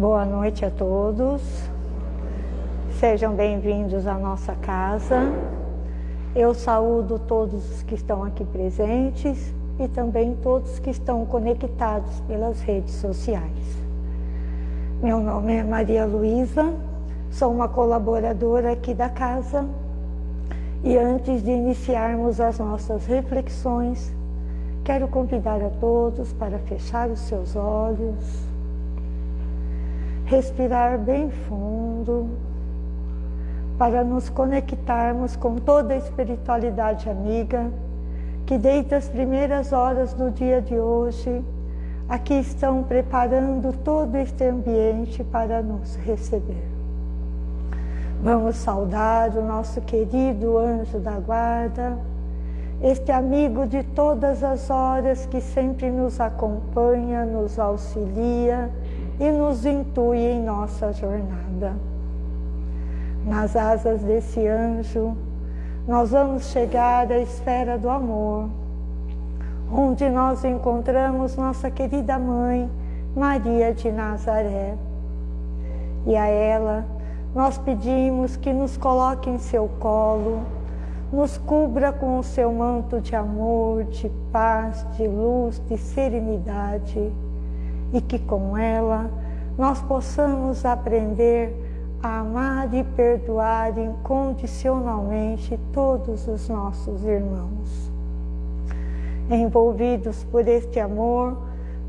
Boa noite a todos. Sejam bem-vindos à nossa casa. Eu saúdo todos os que estão aqui presentes e também todos que estão conectados pelas redes sociais. Meu nome é Maria Luísa, sou uma colaboradora aqui da casa e antes de iniciarmos as nossas reflexões, quero convidar a todos para fechar os seus olhos, respirar bem fundo, para nos conectarmos com toda a espiritualidade amiga que desde as primeiras horas do dia de hoje aqui estão preparando todo este ambiente para nos receber. Vamos saudar o nosso querido anjo da guarda, este amigo de todas as horas que sempre nos acompanha, nos auxilia e nos intui em nossa jornada nas asas desse anjo, nós vamos chegar à esfera do amor, onde nós encontramos nossa querida mãe, Maria de Nazaré. E a ela nós pedimos que nos coloque em seu colo, nos cubra com o seu manto de amor, de paz, de luz, de serenidade, e que com ela nós possamos aprender a amar e perdoar incondicionalmente todos os nossos irmãos. Envolvidos por este amor,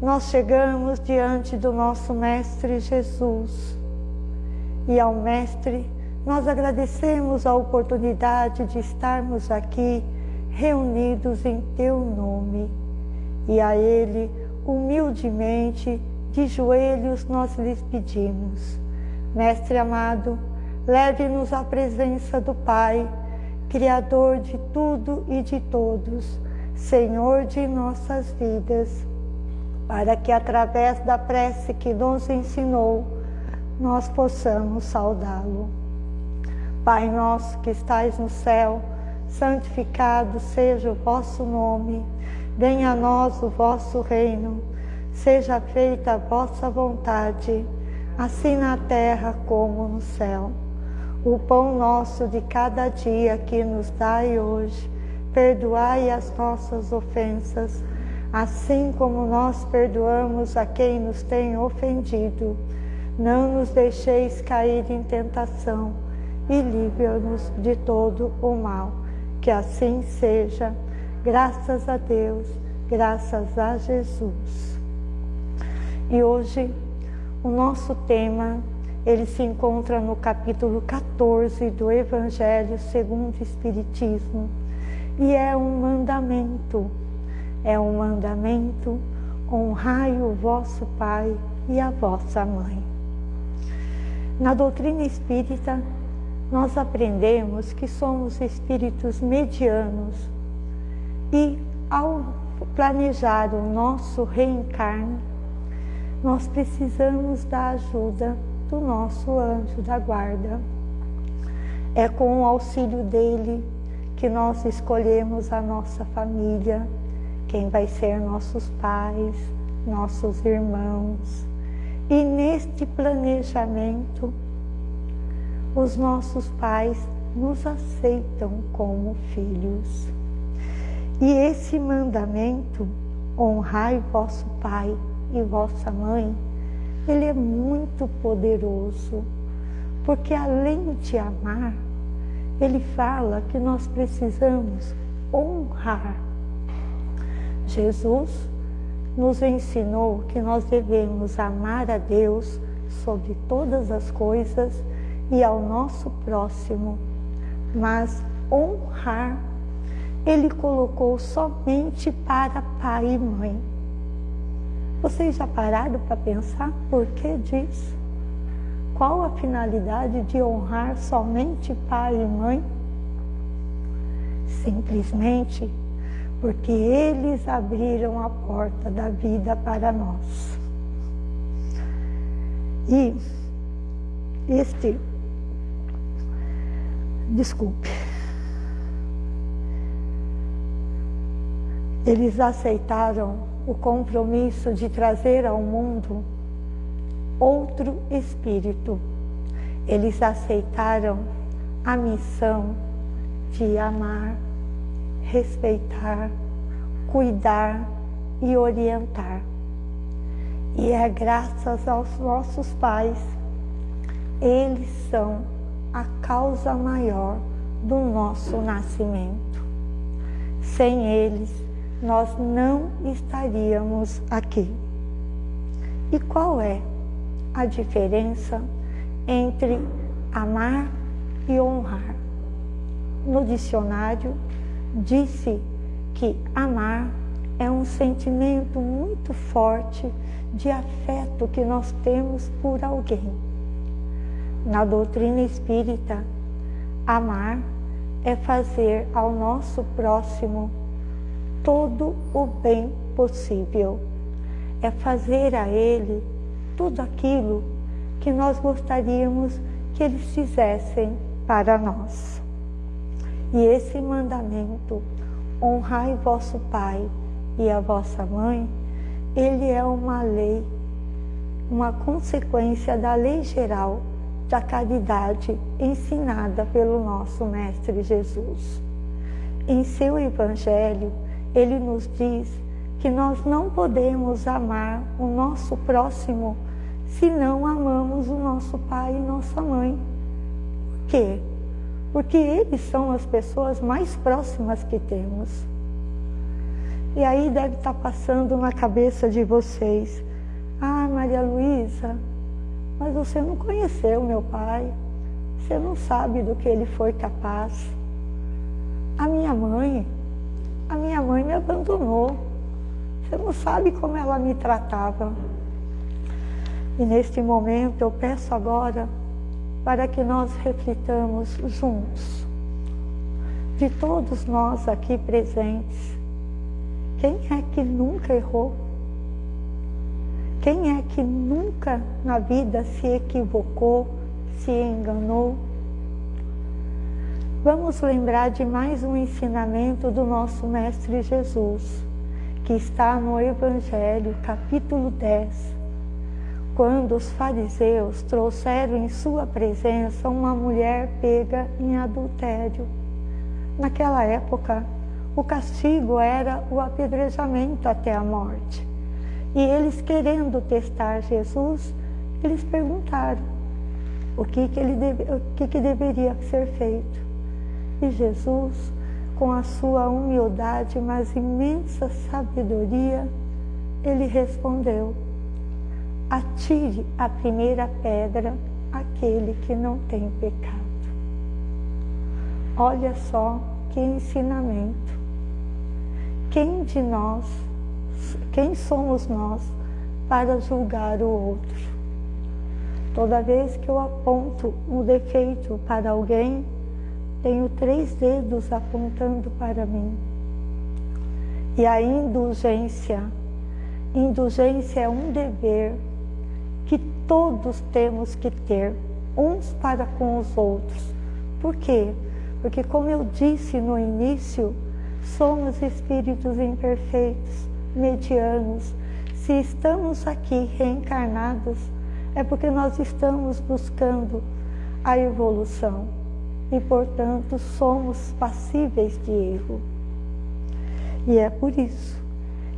nós chegamos diante do nosso Mestre Jesus. E ao Mestre, nós agradecemos a oportunidade de estarmos aqui reunidos em Teu nome. E a Ele, humildemente, de joelhos, nós lhes pedimos Mestre amado, leve-nos à presença do Pai, Criador de tudo e de todos, Senhor de nossas vidas, para que através da prece que nos ensinou, nós possamos saudá-lo. Pai nosso que estais no céu, santificado seja o vosso nome, venha a nós o vosso reino, seja feita a vossa vontade, assim na terra como no céu. O pão nosso de cada dia que nos dai hoje, perdoai as nossas ofensas, assim como nós perdoamos a quem nos tem ofendido. Não nos deixeis cair em tentação e livre-nos de todo o mal. Que assim seja, graças a Deus, graças a Jesus. E hoje o nosso tema, ele se encontra no capítulo 14 do Evangelho segundo o Espiritismo e é um mandamento, é um mandamento, honrai o vosso pai e a vossa mãe. Na doutrina espírita, nós aprendemos que somos espíritos medianos e ao planejar o nosso reencarno, nós precisamos da ajuda do nosso anjo da guarda. É com o auxílio dele que nós escolhemos a nossa família, quem vai ser nossos pais, nossos irmãos. E neste planejamento, os nossos pais nos aceitam como filhos. E esse mandamento, honrai vosso pai e vossa mãe, ele é muito poderoso, porque além de amar, ele fala que nós precisamos honrar. Jesus nos ensinou que nós devemos amar a Deus sobre todas as coisas e ao nosso próximo, mas honrar ele colocou somente para pai e mãe. Vocês já pararam para pensar por que disso? Qual a finalidade de honrar somente pai e mãe? Simplesmente porque eles abriram a porta da vida para nós. E este, desculpe, eles aceitaram o compromisso de trazer ao mundo outro espírito. Eles aceitaram a missão de amar, respeitar, cuidar e orientar. E é graças aos nossos pais, eles são a causa maior do nosso nascimento. Sem eles, nós não estaríamos aqui. E qual é a diferença entre amar e honrar? No dicionário, disse que amar é um sentimento muito forte de afeto que nós temos por alguém. Na doutrina espírita, amar é fazer ao nosso próximo todo o bem possível. É fazer a ele tudo aquilo que nós gostaríamos que eles fizessem para nós. E esse mandamento, honrai vosso pai e a vossa mãe, ele é uma lei, uma consequência da lei geral da caridade ensinada pelo nosso Mestre Jesus. Em seu Evangelho, ele nos diz que nós não podemos amar o nosso próximo se não amamos o nosso pai e nossa mãe. Por quê? Porque eles são as pessoas mais próximas que temos. E aí deve estar passando na cabeça de vocês: Ah, Maria Luísa, mas você não conheceu meu pai, você não sabe do que ele foi capaz. A minha mãe, a minha mãe me abandonou. Você não sabe como ela me tratava. E neste momento eu peço agora para que nós reflitamos juntos, de todos nós aqui presentes, quem é que nunca errou? Quem é que nunca na vida se equivocou, se enganou? Vamos lembrar de mais um ensinamento do nosso Mestre Jesus, que está no Evangelho, capítulo 10, quando os fariseus trouxeram em sua presença uma mulher pega em adultério. Naquela época, o castigo era o apedrejamento até a morte. E eles querendo testar Jesus, eles perguntaram o que, que, ele deve, o que, que deveria ser feito. E Jesus, com a sua humildade, mas imensa sabedoria, ele respondeu: Atire a primeira pedra aquele que não tem pecado. Olha só que ensinamento quem de nós, quem somos nós para julgar o outro? Toda vez que eu aponto um defeito para alguém, tenho três dedos apontando para mim. E a indulgência, indulgência é um dever que todos temos que ter, uns para com os outros. Por quê? Porque, como eu disse no início, somos espíritos imperfeitos, medianos. Se estamos aqui reencarnados, é porque nós estamos buscando a evolução e, portanto, somos passíveis de erro. E é por isso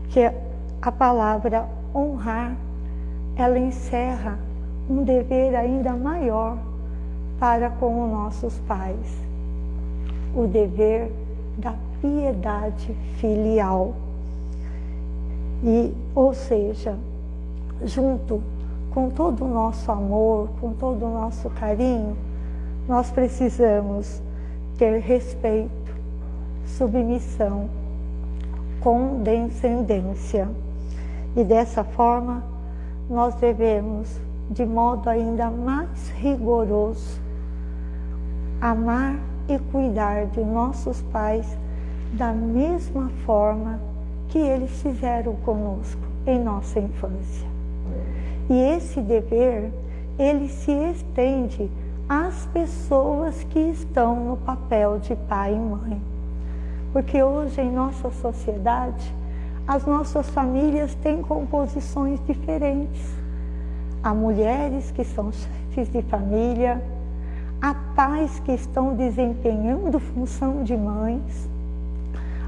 que a palavra honrar, ela encerra um dever ainda maior para com os nossos pais, o dever da piedade filial. E, ou seja, junto com todo o nosso amor, com todo o nosso carinho, nós precisamos ter respeito, submissão, condescendência. E dessa forma, nós devemos, de modo ainda mais rigoroso, amar e cuidar de nossos pais da mesma forma que eles fizeram conosco em nossa infância. E esse dever, ele se estende às pessoas que estão no papel de pai e mãe. Porque hoje em nossa sociedade, as nossas famílias têm composições diferentes. a mulheres que são chefes de família, a pais que estão desempenhando função de mães,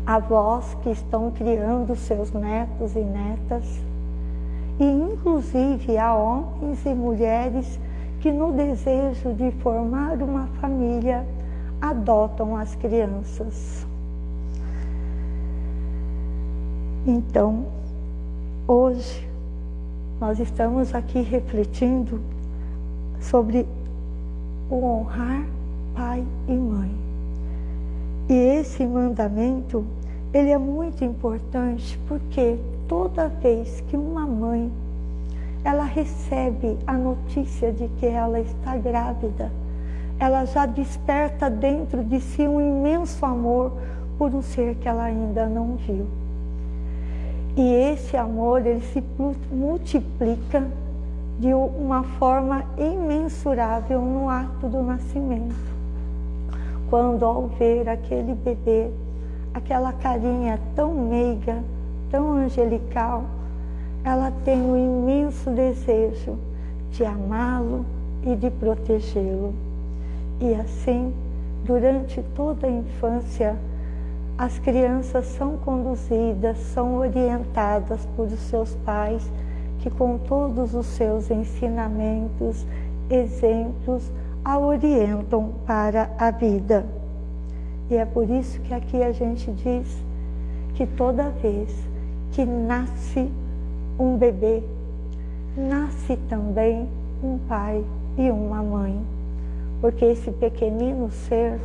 avós que estão criando seus netos e netas, e inclusive a homens e mulheres que, no desejo de formar uma família, adotam as crianças. Então, hoje, nós estamos aqui refletindo sobre o honrar pai e mãe. E esse mandamento, ele é muito importante porque toda vez que uma mãe ela recebe a notícia de que ela está grávida, ela já desperta dentro de si um imenso amor por um ser que ela ainda não viu. E esse amor ele se multiplica de uma forma imensurável no ato do nascimento. Quando ao ver aquele bebê, aquela carinha tão meiga, tão angelical, ela tem o imenso desejo de amá-lo e de protegê-lo. E assim, durante toda a infância, as crianças são conduzidas, são orientadas por seus pais que com todos os seus ensinamentos, exemplos, a orientam para a vida. E é por isso que aqui a gente diz que toda vez que nasce um bebê, nasce também um pai e uma mãe. Porque esse pequenino ser,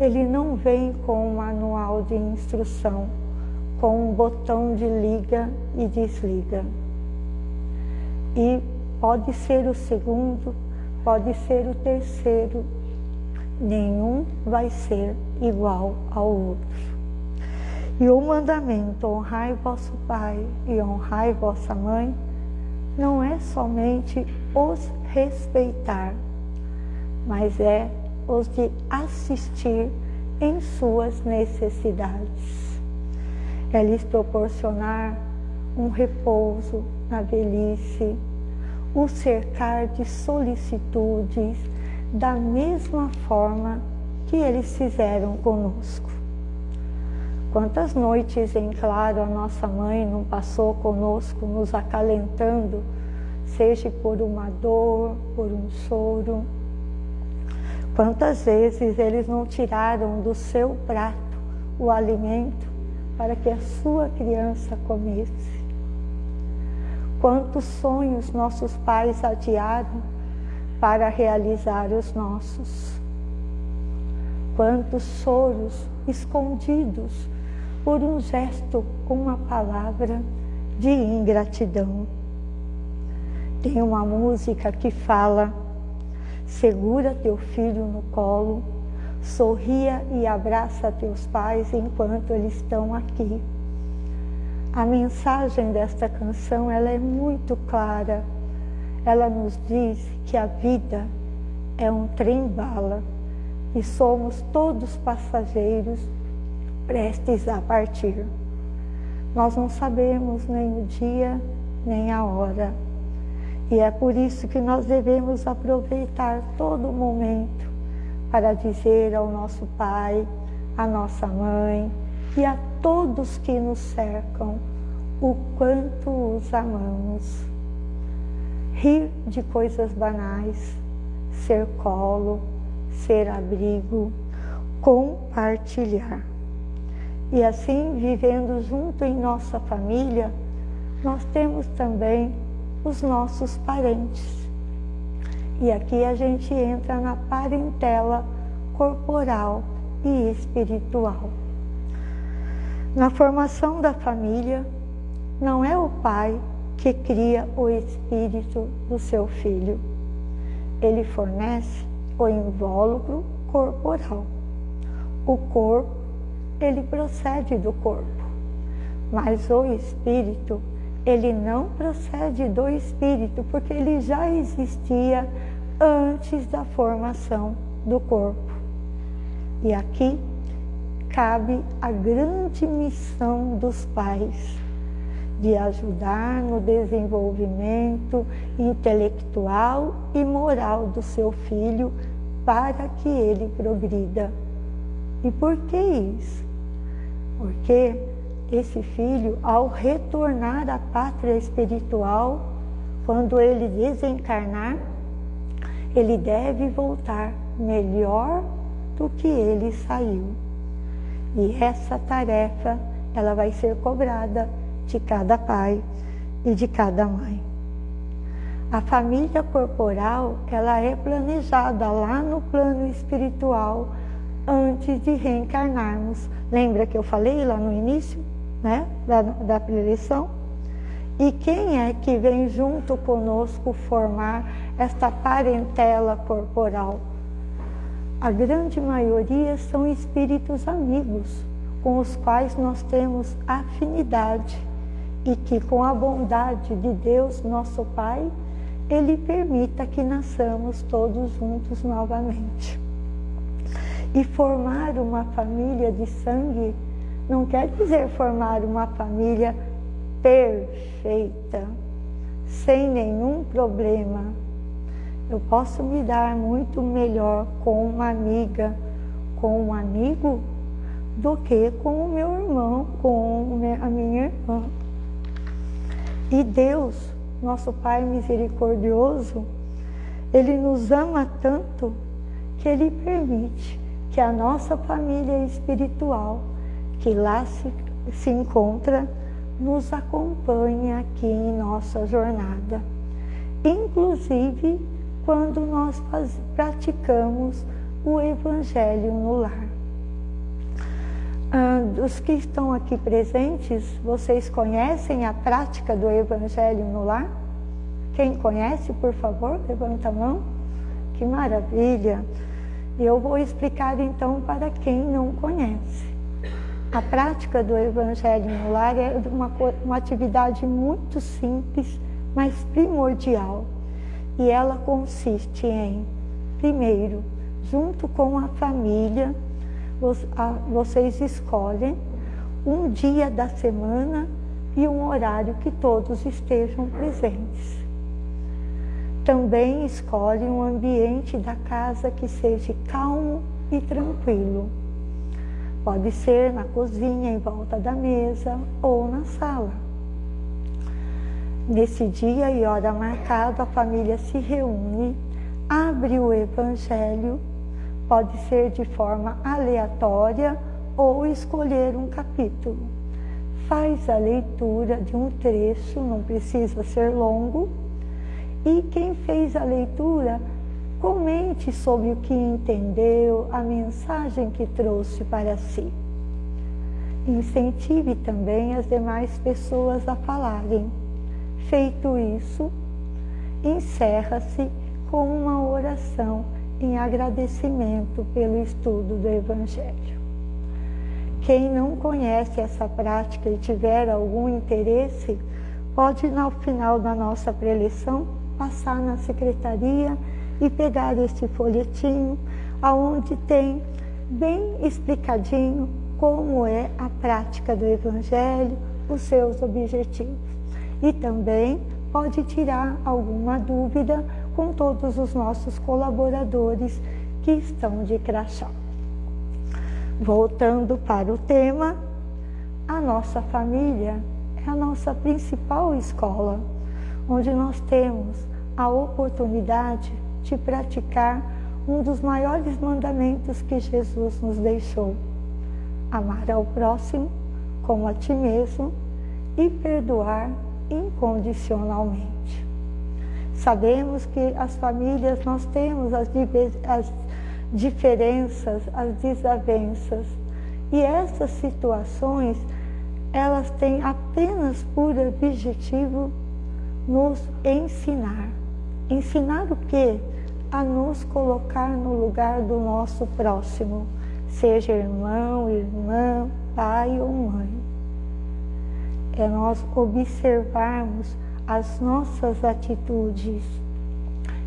ele não vem com um manual de instrução, com um botão de liga e desliga e pode ser o segundo, pode ser o terceiro, nenhum vai ser igual ao outro. E o mandamento, honrai vosso pai e honrai vossa mãe, não é somente os respeitar, mas é os de assistir em suas necessidades. É lhes proporcionar um repouso na velhice, o cercar de solicitudes da mesma forma que eles fizeram conosco. Quantas noites em claro a nossa mãe não passou conosco, nos acalentando, seja por uma dor, por um choro. Quantas vezes eles não tiraram do seu prato o alimento para que a sua criança comesse. Quantos sonhos nossos pais adiaram para realizar os nossos. Quantos choros escondidos por um gesto, uma palavra de ingratidão. Tem uma música que fala: segura teu filho no colo, sorria e abraça teus pais enquanto eles estão aqui. A mensagem desta canção ela é muito clara. Ela nos diz que a vida é um trem-bala e somos todos passageiros prestes a partir. Nós não sabemos nem o dia nem a hora. E é por isso que nós devemos aproveitar todo momento para dizer ao nosso pai, à nossa mãe e a todos que nos cercam o quanto os amamos. Rir de coisas banais, ser colo, ser abrigo, compartilhar. E assim, vivendo junto em nossa família, nós temos também os nossos parentes. E aqui a gente entra na parentela corporal e espiritual. Na formação da família, não é o pai que cria o espírito do seu filho. Ele fornece o invólucro corporal. O corpo, ele procede do corpo. Mas o espírito, ele não procede do espírito, porque ele já existia antes da formação do corpo. E aqui cabe a grande missão dos pais de ajudar no desenvolvimento intelectual e moral do seu filho para que ele progrida. E por que isso? Porque esse filho, ao retornar à pátria espiritual, quando ele desencarnar, ele deve voltar melhor do que ele saiu. E essa tarefa, ela vai ser cobrada de cada pai e de cada mãe. A família corporal, ela é planejada lá no plano espiritual antes de reencarnarmos. Lembra que eu falei lá no início, né, da, da preleção? E quem é que vem junto conosco formar esta parentela corporal? A grande maioria são espíritos amigos, com os quais nós temos afinidade e que com a bondade de Deus, nosso Pai, Ele permita que nasçamos todos juntos novamente. E formar uma família de sangue não quer dizer formar uma família perfeita, sem nenhum problema. Eu posso me dar muito melhor com uma amiga, com um amigo, do que com o meu irmão, com a minha irmã. E Deus, nosso Pai misericordioso, Ele nos ama tanto que Ele permite que a nossa família espiritual, que lá se, se encontra, nos acompanhe aqui em nossa jornada. Inclusive quando nós faz, praticamos o Evangelho no lar. Ah, dos que estão aqui presentes, vocês conhecem a prática do Evangelho no lar? Quem conhece, por favor, levanta a mão. Que maravilha! Eu vou explicar então para quem não conhece. A prática do Evangelho no lar é uma, uma atividade muito simples, mas primordial. E ela consiste em, primeiro, junto com a família, vocês escolhem um dia da semana e um horário que todos estejam presentes. Também escolhe um ambiente da casa que seja calmo e tranquilo. Pode ser na cozinha, em volta da mesa ou na sala. Nesse dia e hora marcado, a família se reúne, abre o Evangelho, pode ser de forma aleatória ou escolher um capítulo. Faz a leitura de um trecho, não precisa ser longo, e quem fez a leitura, comente sobre o que entendeu, a mensagem que trouxe para si. Incentive também as demais pessoas a falarem. Feito isso, encerra-se com uma oração em agradecimento pelo estudo do Evangelho. Quem não conhece essa prática e tiver algum interesse, pode, no final da nossa preleção, passar na secretaria e pegar este folhetinho, aonde tem bem explicadinho como é a prática do Evangelho, os seus objetivos. E também pode tirar alguma dúvida com todos os nossos colaboradores que estão de crachá. Voltando para o tema, a nossa família é a nossa principal escola onde nós temos a oportunidade de praticar um dos maiores mandamentos que Jesus nos deixou: amar ao próximo como a ti mesmo e perdoar incondicionalmente. Sabemos que as famílias nós temos as, as diferenças, as desavenças, e essas situações elas têm apenas por objetivo nos ensinar. Ensinar o quê? A nos colocar no lugar do nosso próximo, seja irmão, irmã, pai ou mãe. É nós observarmos as nossas atitudes,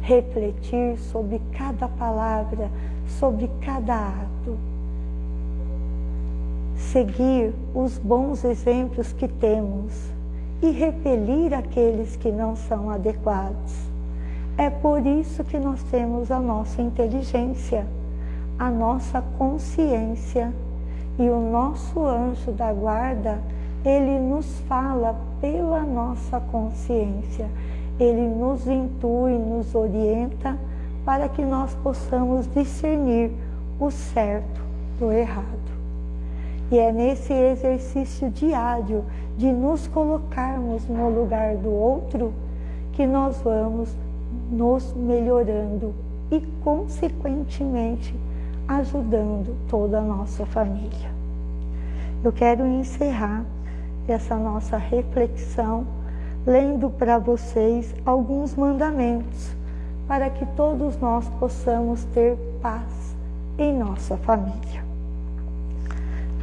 refletir sobre cada palavra, sobre cada ato, seguir os bons exemplos que temos e repelir aqueles que não são adequados. É por isso que nós temos a nossa inteligência, a nossa consciência e o nosso anjo da guarda, ele nos fala pela nossa consciência, ele nos intui, nos orienta para que nós possamos discernir o certo do errado. E é nesse exercício diário de nos colocarmos no lugar do outro que nós vamos nos melhorando e, consequentemente, ajudando toda a nossa família. Eu quero encerrar essa nossa reflexão lendo para vocês alguns mandamentos para que todos nós possamos ter paz em nossa família.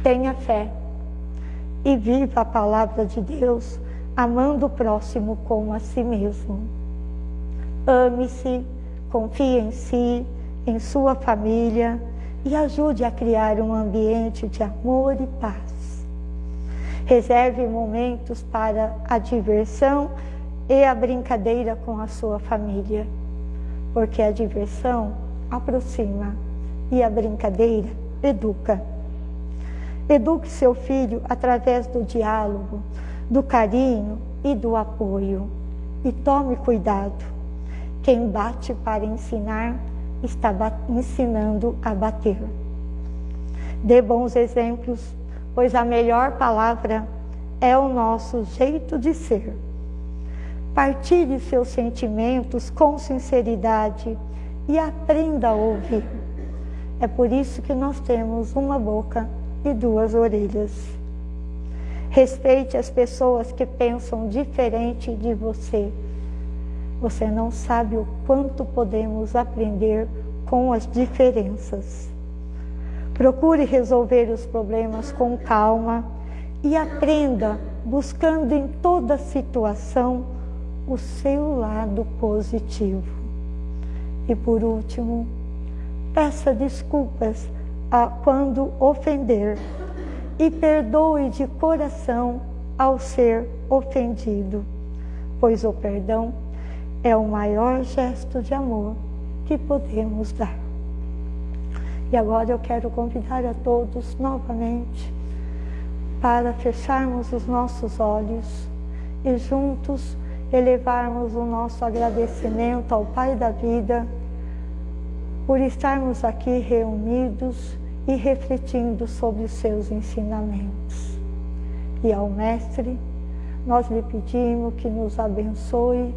Tenha fé e viva a palavra de Deus, amando o próximo como a si mesmo. Ame-se, confie em si, em sua família e ajude a criar um ambiente de amor e paz. Reserve momentos para a diversão e a brincadeira com a sua família, porque a diversão aproxima e a brincadeira educa. Eduque seu filho através do diálogo, do carinho e do apoio. E tome cuidado. Quem bate para ensinar está ensinando a bater. Dê bons exemplos, pois a melhor palavra é o nosso jeito de ser. Partilhe seus sentimentos com sinceridade e aprenda a ouvir. É por isso que nós temos uma boca e duas orelhas. Respeite as pessoas que pensam diferente de você. Você não sabe o quanto podemos aprender com as diferenças. Procure resolver os problemas com calma e aprenda, buscando em toda situação o seu lado positivo. E por último, peça desculpas a quando ofender e perdoe de coração ao ser ofendido, pois o perdão é o maior gesto de amor que podemos dar. E agora eu quero convidar a todos novamente para fecharmos os nossos olhos e juntos elevarmos o nosso agradecimento ao Pai da vida por estarmos aqui reunidos e refletindo sobre os seus ensinamentos. E ao Mestre, nós lhe pedimos que nos abençoe,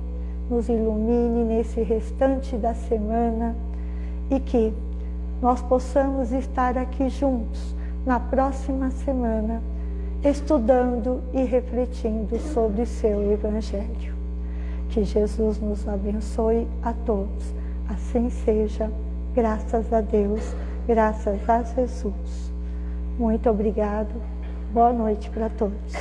nos ilumine nesse restante da semana e que nós possamos estar aqui juntos na próxima semana, estudando e refletindo sobre seu Evangelho. Que Jesus nos abençoe a todos. Assim seja, graças a Deus. Graças a Jesus. Muito obrigado. Boa noite para todos.